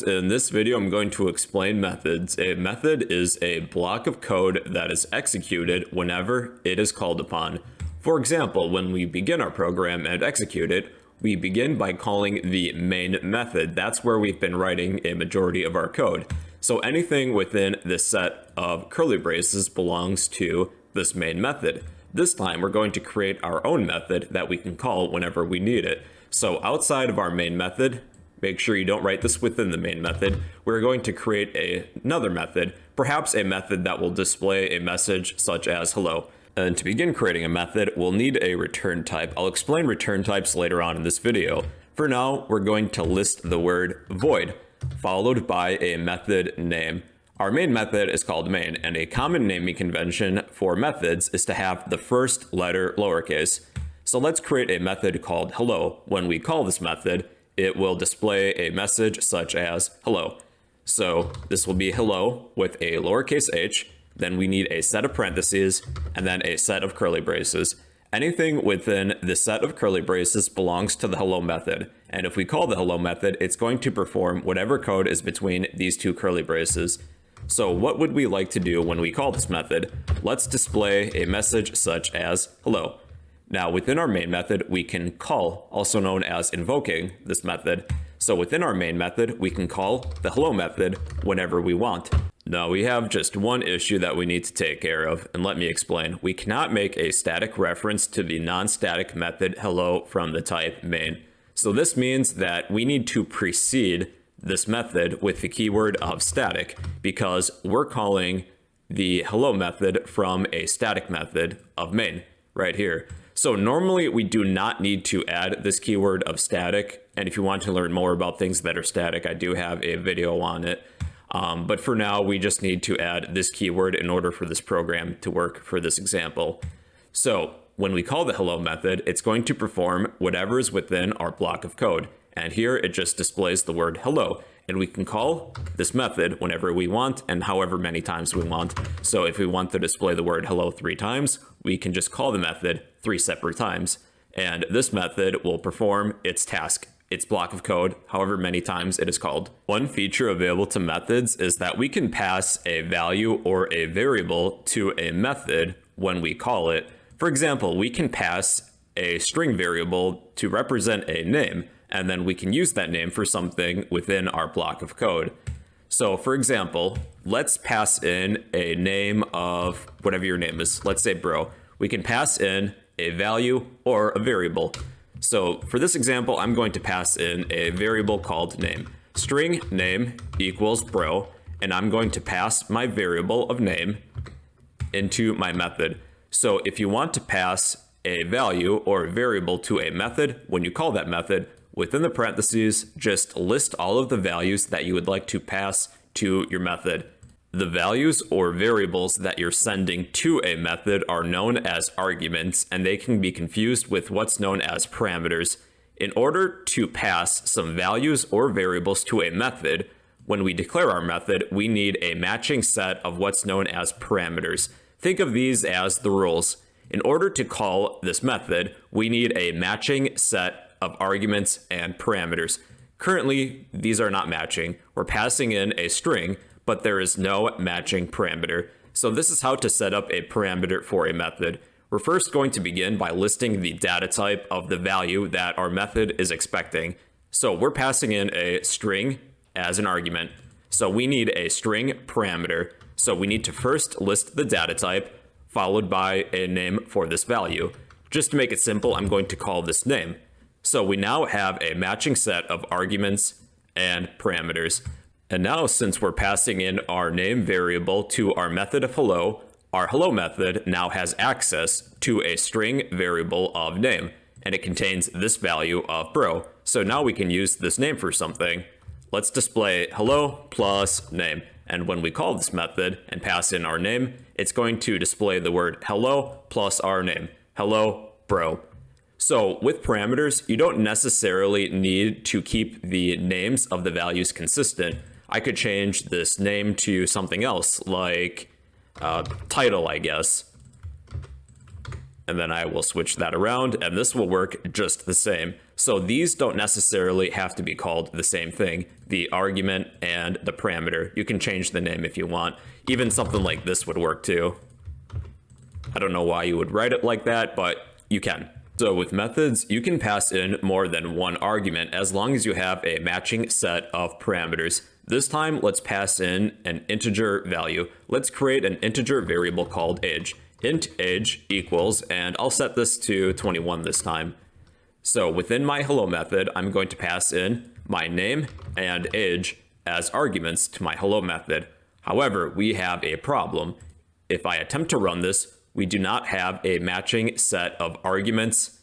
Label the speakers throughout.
Speaker 1: In this video, I'm going to explain methods. A method is a block of code that is executed whenever it is called upon. For example, when we begin our program and execute it, we begin by calling the main method. That's where we've been writing a majority of our code. So anything within this set of curly braces belongs to this main method. This time, we're going to create our own method that we can call whenever we need it. So outside of our main method, Make sure you don't write this within the main method. We're going to create a, another method, perhaps a method that will display a message such as hello. And to begin creating a method, we'll need a return type. I'll explain return types later on in this video. For now, we're going to list the word void, followed by a method name. Our main method is called main, and a common naming convention for methods is to have the first letter lowercase. So let's create a method called hello. When we call this method, it will display a message such as hello. So this will be hello with a lowercase h, then we need a set of parentheses, and then a set of curly braces. Anything within the set of curly braces belongs to the hello method, and if we call the hello method, it's going to perform whatever code is between these two curly braces. So what would we like to do when we call this method? Let's display a message such as hello. Now within our main method, we can call, also known as invoking, this method. So within our main method, we can call the hello method whenever we want. Now we have just one issue that we need to take care of, and let me explain. We cannot make a static reference to the non-static method hello from the type main. So this means that we need to precede this method with the keyword of static because we're calling the hello method from a static method of main right here. So normally we do not need to add this keyword of static. And if you want to learn more about things that are static, I do have a video on it. Um, but for now, we just need to add this keyword in order for this program to work for this example. So when we call the hello method, it's going to perform whatever is within our block of code. And here it just displays the word hello. And we can call this method whenever we want and however many times we want. So if we want to display the word hello three times, we can just call the method three separate times. And this method will perform its task, its block of code, however many times it is called. One feature available to methods is that we can pass a value or a variable to a method when we call it. For example, we can pass a string variable to represent a name, and then we can use that name for something within our block of code. So for example, let's pass in a name of whatever your name is. Let's say bro. We can pass in a value or a variable. So for this example, I'm going to pass in a variable called name. String name equals bro, and I'm going to pass my variable of name into my method. So if you want to pass a value or a variable to a method, when you call that method, within the parentheses, just list all of the values that you would like to pass to your method. The values or variables that you're sending to a method are known as arguments, and they can be confused with what's known as parameters. In order to pass some values or variables to a method, when we declare our method, we need a matching set of what's known as parameters. Think of these as the rules. In order to call this method, we need a matching set of arguments and parameters. Currently, these are not matching. We're passing in a string, but there is no matching parameter. So this is how to set up a parameter for a method. We're first going to begin by listing the data type of the value that our method is expecting. So we're passing in a string as an argument. So we need a string parameter. So we need to first list the data type, followed by a name for this value. Just to make it simple, I'm going to call this name. So we now have a matching set of arguments and parameters. And now since we're passing in our name variable to our method of hello, our hello method now has access to a string variable of name, and it contains this value of bro. So now we can use this name for something. Let's display hello plus name. And when we call this method and pass in our name, it's going to display the word hello plus our name. Hello, bro. So with parameters, you don't necessarily need to keep the names of the values consistent. I could change this name to something else, like uh, title, I guess. and then I will switch that around and this will work just the same. So these don't necessarily have to be called the same thing, the argument and the parameter. You can change the name if you want. Even something like this would work too. I don't know why you would write it like that, but you can. So with methods, you can pass in more than one argument as long as you have a matching set of parameters. This time, let's pass in an integer value. Let's create an integer variable called age. int age equals, and I'll set this to 21 this time. So within my hello method, I'm going to pass in my name and age as arguments to my hello method. However, we have a problem. If I attempt to run this, we do not have a matching set of arguments,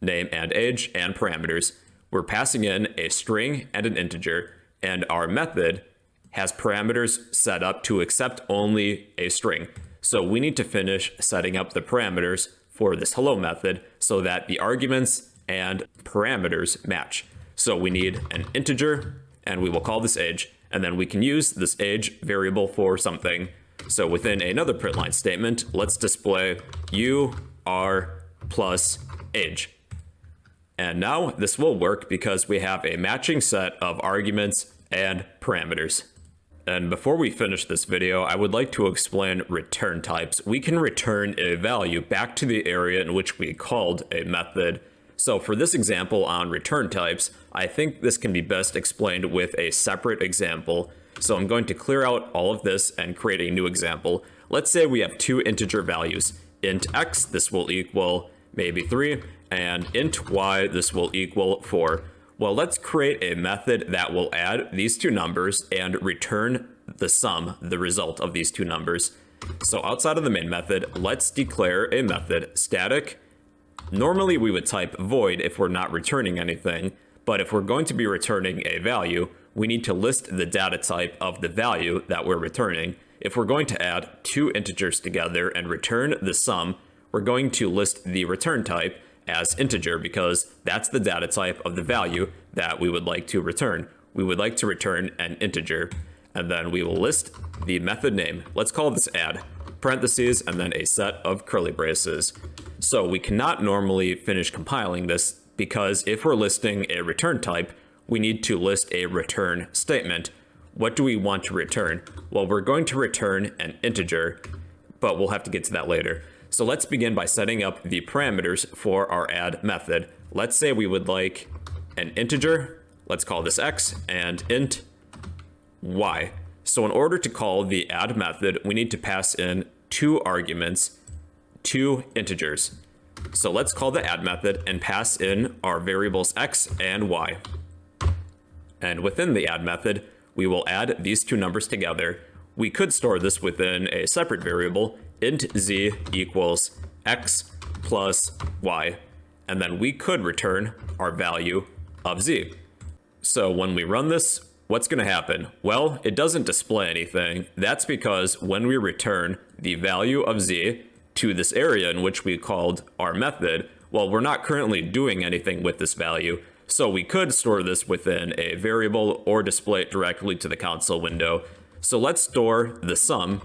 Speaker 1: name and age, and parameters. We're passing in a string and an integer, and our method has parameters set up to accept only a string. So we need to finish setting up the parameters for this hello method so that the arguments and parameters match. So we need an integer, and we will call this age, and then we can use this age variable for something so within another println statement, let's display you are plus age. And now this will work because we have a matching set of arguments and parameters. And before we finish this video, I would like to explain return types. We can return a value back to the area in which we called a method. So for this example on return types, I think this can be best explained with a separate example. So I'm going to clear out all of this and create a new example. Let's say we have two integer values. int x, this will equal maybe 3, and int y, this will equal 4. Well, let's create a method that will add these two numbers and return the sum, the result of these two numbers. So outside of the main method, let's declare a method static. Normally we would type void if we're not returning anything, but if we're going to be returning a value, we need to list the data type of the value that we're returning. If we're going to add two integers together and return the sum, we're going to list the return type as integer because that's the data type of the value that we would like to return. We would like to return an integer, and then we will list the method name. Let's call this add, parentheses, and then a set of curly braces. So we cannot normally finish compiling this because if we're listing a return type, we need to list a return statement. What do we want to return? Well, we're going to return an integer, but we'll have to get to that later. So let's begin by setting up the parameters for our add method. Let's say we would like an integer, let's call this x, and int y. So in order to call the add method, we need to pass in two arguments, two integers. So let's call the add method and pass in our variables x and y. And within the add method, we will add these two numbers together. We could store this within a separate variable, int z equals x plus y, and then we could return our value of z. So when we run this, what's going to happen? Well, it doesn't display anything. That's because when we return the value of z to this area in which we called our method, well, we're not currently doing anything with this value. So we could store this within a variable or display it directly to the console window. So let's store the sum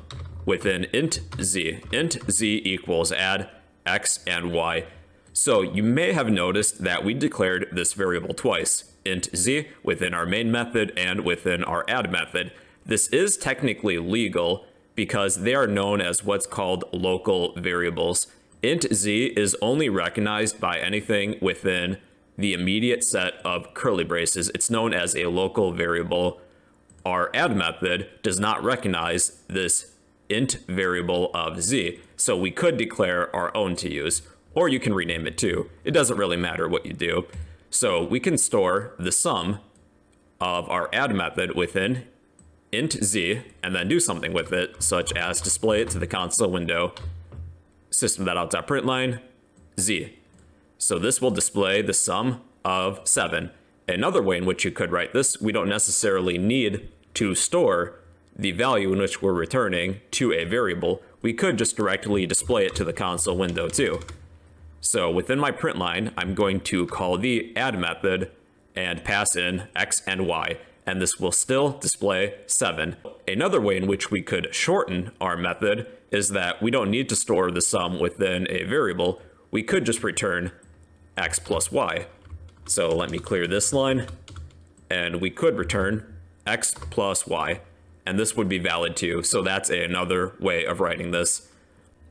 Speaker 1: within int z. int z equals add x and y. So you may have noticed that we declared this variable twice, int z within our main method and within our add method. This is technically legal because they are known as what's called local variables. int z is only recognized by anything within the immediate set of curly braces. It's known as a local variable. Our add method does not recognize this int variable of z, so we could declare our own to use, or you can rename it too. It doesn't really matter what you do. So we can store the sum of our add method within int z and then do something with it, such as display it to the console window, system.out.println, z. So this will display the sum of 7. Another way in which you could write this, we don't necessarily need to store the value in which we're returning to a variable. We could just directly display it to the console window too. So within my print line, I'm going to call the add method and pass in x and y, and this will still display 7. Another way in which we could shorten our method is that we don't need to store the sum within a variable we could just return x plus y. So let me clear this line, and we could return x plus y, and this would be valid too, so that's another way of writing this.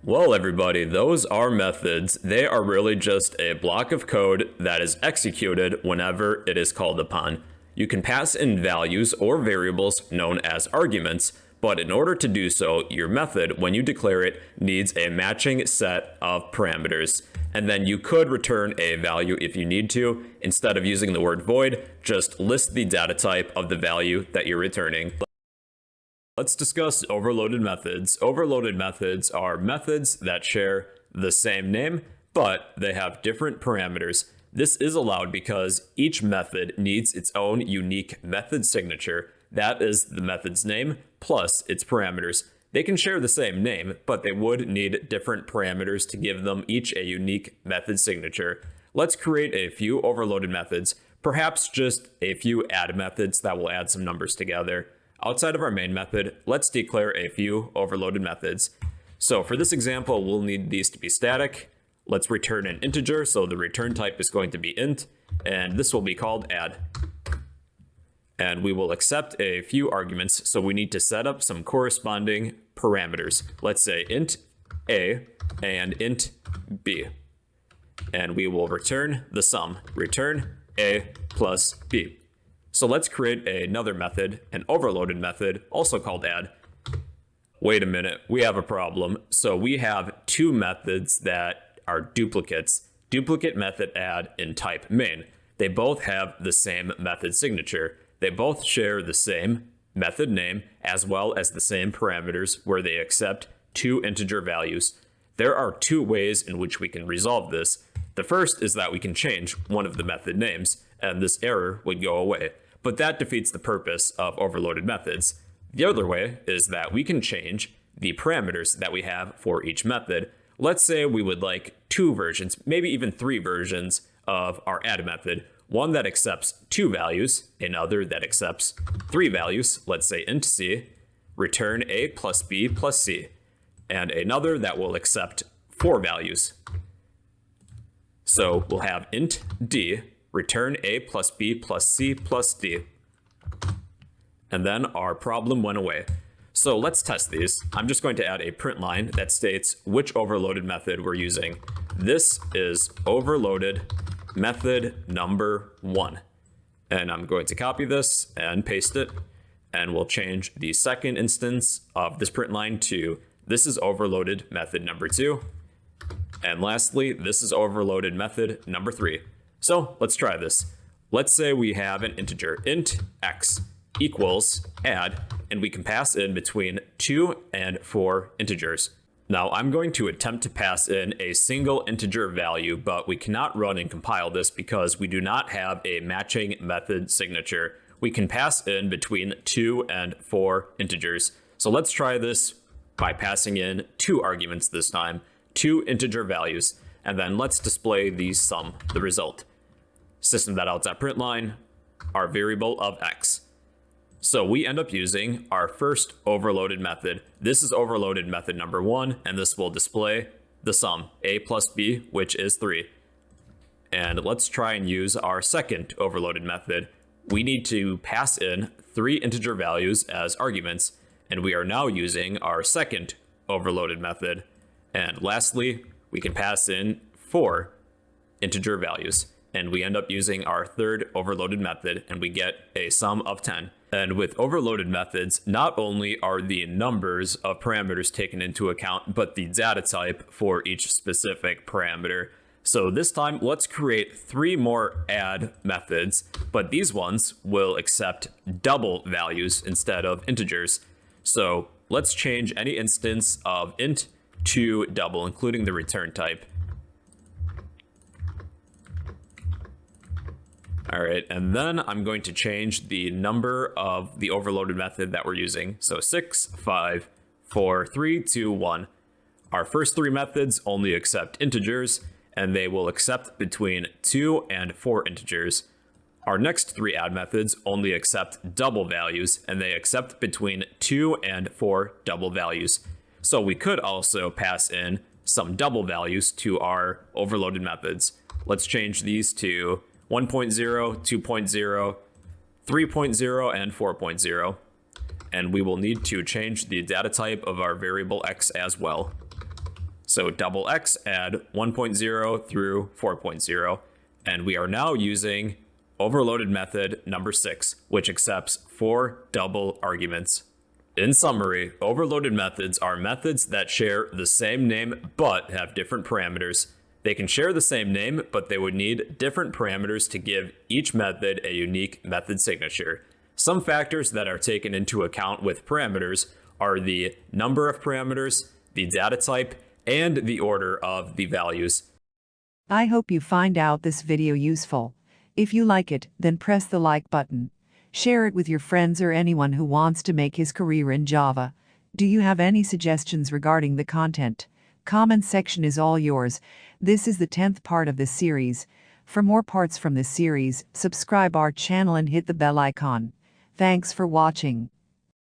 Speaker 1: Well, everybody, those are methods. They are really just a block of code that is executed whenever it is called upon. You can pass in values or variables known as arguments, but in order to do so, your method, when you declare it, needs a matching set of parameters. And then you could return a value if you need to. Instead of using the word void, just list the data type of the value that you're returning. Let's discuss overloaded methods. Overloaded methods are methods that share the same name, but they have different parameters. This is allowed because each method needs its own unique method signature. That is the method's name plus its parameters. They can share the same name, but they would need different parameters to give them each a unique method signature. Let's create a few overloaded methods, perhaps just a few add methods that will add some numbers together. Outside of our main method, let's declare a few overloaded methods. So for this example, we'll need these to be static. Let's return an integer, so the return type is going to be int, and this will be called add. And we will accept a few arguments, so we need to set up some corresponding parameters. Let's say int a and int b. And we will return the sum, return a plus b. So let's create another method, an overloaded method, also called add. Wait a minute, we have a problem. So we have two methods that are duplicates. Duplicate method add in type main. They both have the same method signature. They both share the same method name as well as the same parameters where they accept two integer values. There are two ways in which we can resolve this. The first is that we can change one of the method names, and this error would go away but that defeats the purpose of overloaded methods. The other way is that we can change the parameters that we have for each method. Let's say we would like two versions, maybe even three versions of our add method. One that accepts two values, another that accepts three values, let's say int c, return a plus b plus c, and another that will accept four values. So we'll have int d return a plus b plus c plus d. And then our problem went away. So let's test these. I'm just going to add a print line that states which overloaded method we're using. This is overloaded method number one. And I'm going to copy this and paste it. And we'll change the second instance of this print line to this is overloaded method number two. And lastly, this is overloaded method number three. So let's try this. Let's say we have an integer, int x equals add, and we can pass in between two and four integers. Now I'm going to attempt to pass in a single integer value, but we cannot run and compile this because we do not have a matching method signature. We can pass in between two and four integers. So let's try this by passing in two arguments this time, two integer values, and then let's display the sum, the result system.out.println, our variable of x. So we end up using our first overloaded method. This is overloaded method number one, and this will display the sum, a plus b, which is 3. And let's try and use our second overloaded method. We need to pass in three integer values as arguments, and we are now using our second overloaded method. And lastly, we can pass in four integer values and we end up using our third overloaded method and we get a sum of 10. And with overloaded methods, not only are the numbers of parameters taken into account, but the data type for each specific parameter. So this time, let's create three more add methods, but these ones will accept double values instead of integers. So let's change any instance of int to double, including the return type. All right, and then I'm going to change the number of the overloaded method that we're using. So six, five, four, three, two, one. Our first three methods only accept integers, and they will accept between two and four integers. Our next three add methods only accept double values, and they accept between two and four double values. So we could also pass in some double values to our overloaded methods. Let's change these to 1.0, 2.0, 3.0, and 4.0. And we will need to change the data type of our variable x as well. So double x add 1.0 through 4.0. And we are now using overloaded method number six, which accepts four double arguments. In summary, overloaded methods are methods that share the same name but have different parameters. They can share the same name, but they would need different parameters to give each method a unique method signature. Some factors that are taken into account with parameters are the number of parameters, the data type, and the order of the values.
Speaker 2: I hope you find out this video useful. If you like it, then press the like button. Share it with your friends or anyone who wants to make his career in Java. Do you have any suggestions regarding the content? Comment section is all yours. This is the 10th part of this series. For more parts from this series, subscribe our channel and hit the bell icon. Thanks for watching.